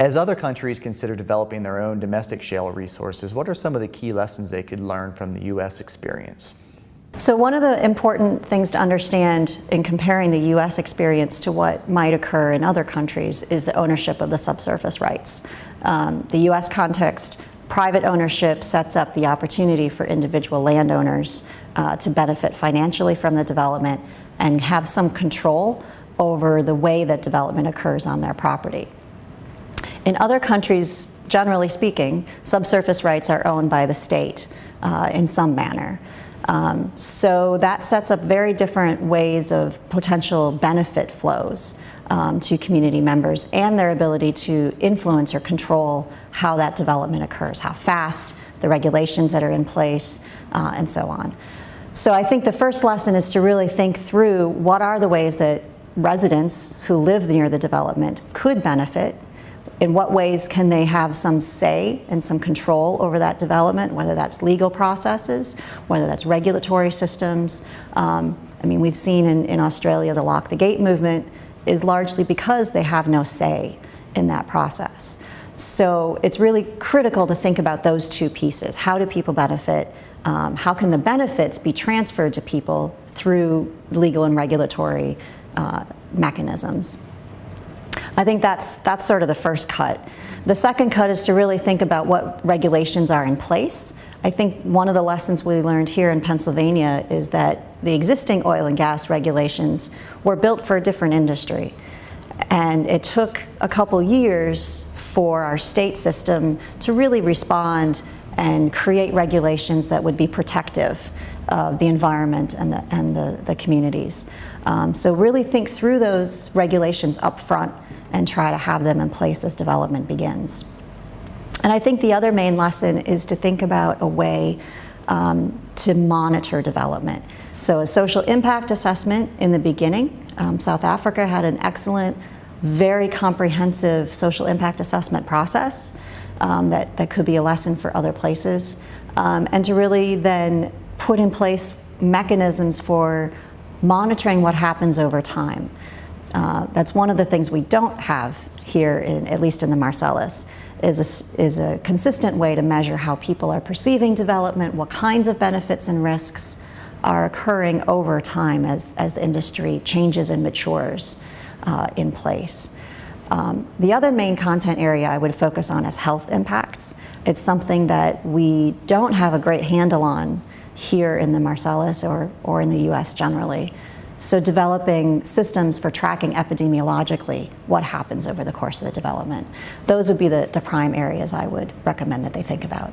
As other countries consider developing their own domestic shale resources, what are some of the key lessons they could learn from the U.S. experience? So one of the important things to understand in comparing the U.S. experience to what might occur in other countries is the ownership of the subsurface rights. Um, the U.S. context, private ownership sets up the opportunity for individual landowners uh, to benefit financially from the development and have some control over the way that development occurs on their property. In other countries, generally speaking, subsurface rights are owned by the state uh, in some manner. Um, so that sets up very different ways of potential benefit flows um, to community members and their ability to influence or control how that development occurs, how fast, the regulations that are in place, uh, and so on. So I think the first lesson is to really think through what are the ways that residents who live near the development could benefit in what ways can they have some say and some control over that development, whether that's legal processes, whether that's regulatory systems. Um, I mean, we've seen in, in Australia the Lock the Gate movement is largely because they have no say in that process. So it's really critical to think about those two pieces. How do people benefit? Um, how can the benefits be transferred to people through legal and regulatory uh, mechanisms? I think that's, that's sort of the first cut. The second cut is to really think about what regulations are in place. I think one of the lessons we learned here in Pennsylvania is that the existing oil and gas regulations were built for a different industry. And it took a couple years for our state system to really respond and create regulations that would be protective of the environment and the, and the, the communities. Um, so really think through those regulations up front and try to have them in place as development begins. And I think the other main lesson is to think about a way um, to monitor development. So a social impact assessment in the beginning, um, South Africa had an excellent, very comprehensive social impact assessment process um, that, that could be a lesson for other places. Um, and to really then put in place mechanisms for monitoring what happens over time. Uh, that's one of the things we don't have here, in, at least in the Marcellus, is a, is a consistent way to measure how people are perceiving development, what kinds of benefits and risks are occurring over time as, as the industry changes and matures uh, in place. Um, the other main content area I would focus on is health impacts. It's something that we don't have a great handle on here in the Marcellus or, or in the US generally. So developing systems for tracking epidemiologically what happens over the course of the development. Those would be the, the prime areas I would recommend that they think about.